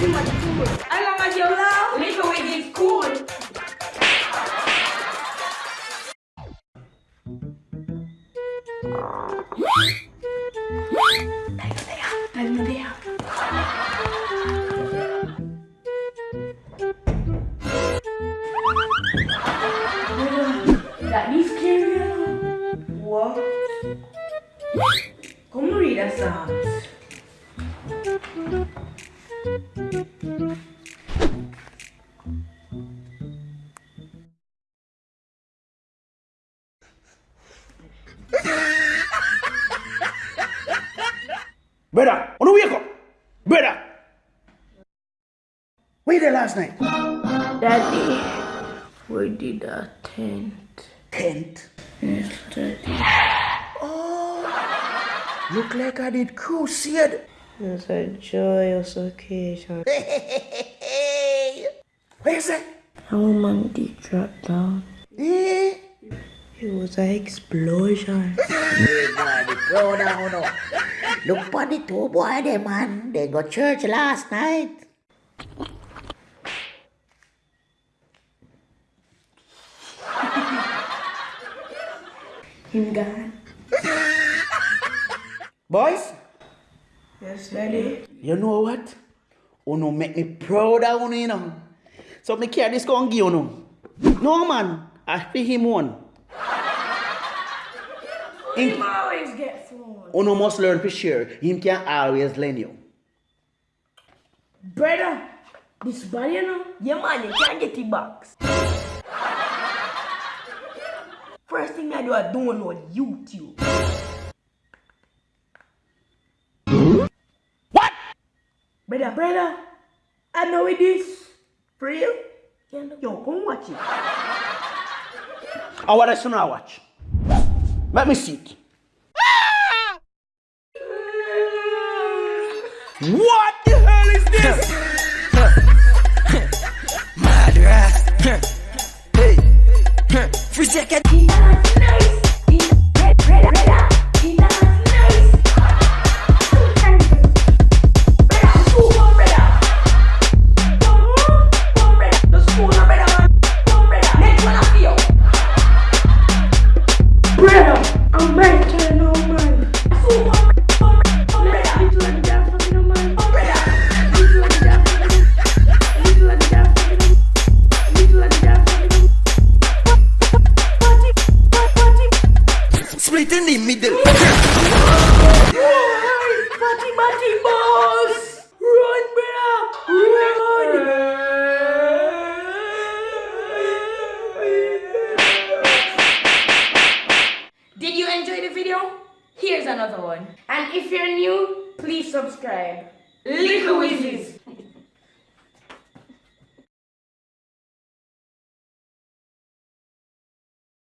you man cool. As long as you love, little with is cool. That is scary. What? Come read a. Brother, wanna wake up? Brother! Where you there last night? Daddy, we did a tent. Tent. Yes, Daddy. Oh, Look like I did crusade. It's a joyous occasion. Where is that? A woman did drop down. Eh? It was an explosion. Hey boy, be proud of you know. Look for the two boy them man. They go church last night. Him gone. Boys, Yes, Daddy. you know what? Oh, uno make me proud of uno, you know. So me carry this gun give uno. No man, I feel him one. Him always get phone. Oh, uno must learn to share. Him can always lend you. Brother, this body, you know? Yeah, man, you can't get it box. First thing I do, I download YouTube. Brother, brother, I know it is. For real? Yo, come watch it. I want to now watch. Let me see it. What the hell is this? Madra. Hey. Free second. I'm back to. Split in the middle. Here's another one. And if you're new, please subscribe. Little Wizards.